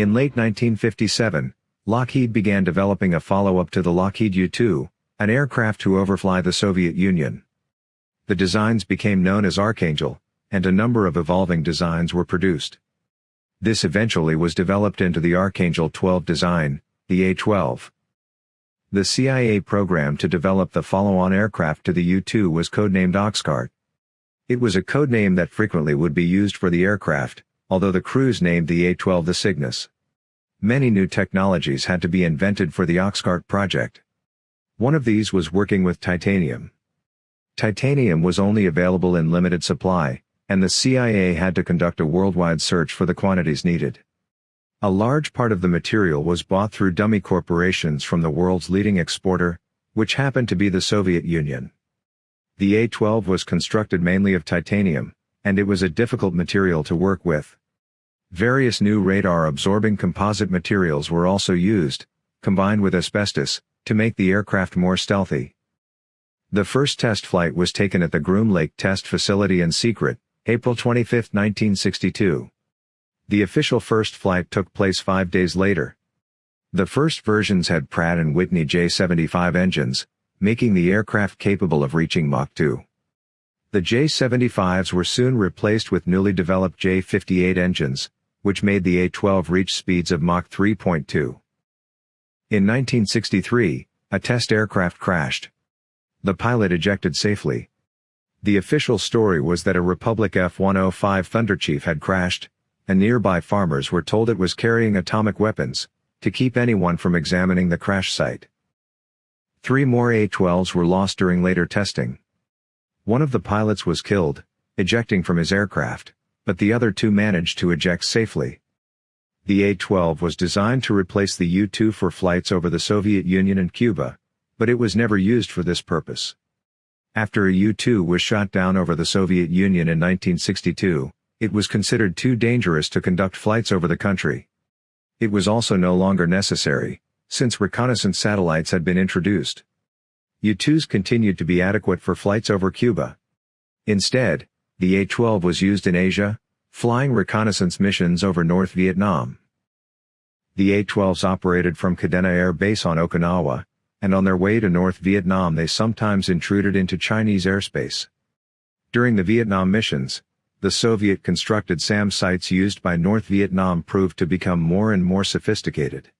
In late 1957, Lockheed began developing a follow-up to the Lockheed U-2, an aircraft to overfly the Soviet Union. The designs became known as Archangel, and a number of evolving designs were produced. This eventually was developed into the Archangel 12 design, the A-12. The CIA program to develop the follow-on aircraft to the U-2 was codenamed Oxcart. It was a codename that frequently would be used for the aircraft, although the crews named the A-12 the Cygnus. Many new technologies had to be invented for the Oxcart project. One of these was working with titanium. Titanium was only available in limited supply, and the CIA had to conduct a worldwide search for the quantities needed. A large part of the material was bought through dummy corporations from the world's leading exporter, which happened to be the Soviet Union. The A-12 was constructed mainly of titanium, and it was a difficult material to work with. Various new radar-absorbing composite materials were also used, combined with asbestos, to make the aircraft more stealthy. The first test flight was taken at the Groom Lake Test Facility in secret, April 25, 1962. The official first flight took place five days later. The first versions had Pratt & Whitney J-75 engines, making the aircraft capable of reaching Mach 2. The J-75s were soon replaced with newly developed J-58 engines, which made the A-12 reach speeds of Mach 3.2. In 1963, a test aircraft crashed. The pilot ejected safely. The official story was that a Republic F-105 Thunderchief had crashed, and nearby farmers were told it was carrying atomic weapons, to keep anyone from examining the crash site. Three more A-12s were lost during later testing. One of the pilots was killed, ejecting from his aircraft, but the other two managed to eject safely. The A-12 was designed to replace the U-2 for flights over the Soviet Union and Cuba, but it was never used for this purpose. After a U-2 was shot down over the Soviet Union in 1962, it was considered too dangerous to conduct flights over the country. It was also no longer necessary, since reconnaissance satellites had been introduced. U-2s continued to be adequate for flights over Cuba. Instead, the A-12 was used in Asia, flying reconnaissance missions over North Vietnam. The A-12s operated from Kadena Air Base on Okinawa, and on their way to North Vietnam they sometimes intruded into Chinese airspace. During the Vietnam missions, the Soviet-constructed SAM sites used by North Vietnam proved to become more and more sophisticated.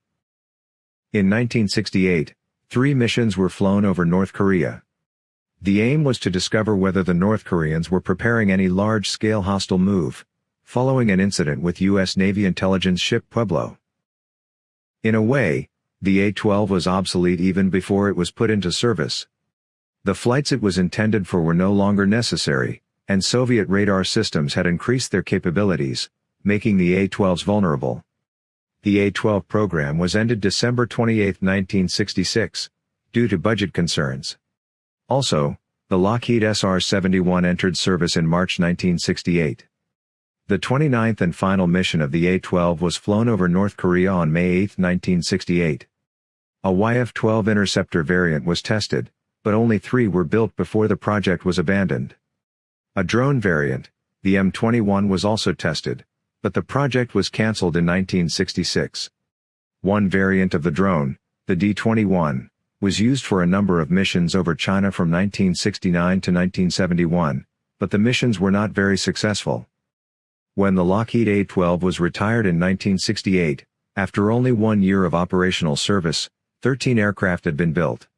In 1968, three missions were flown over North Korea. The aim was to discover whether the North Koreans were preparing any large-scale hostile move, following an incident with U.S. Navy intelligence ship Pueblo. In a way, the A-12 was obsolete even before it was put into service. The flights it was intended for were no longer necessary, and Soviet radar systems had increased their capabilities, making the A-12s vulnerable. The A-12 program was ended December 28, 1966, due to budget concerns. Also, the Lockheed SR-71 entered service in March 1968. The 29th and final mission of the A-12 was flown over North Korea on May 8, 1968. A YF-12 interceptor variant was tested, but only three were built before the project was abandoned. A drone variant, the M21 was also tested, but the project was cancelled in 1966. One variant of the drone, the D-21, was used for a number of missions over China from 1969 to 1971, but the missions were not very successful. When the Lockheed A-12 was retired in 1968, after only one year of operational service, 13 aircraft had been built.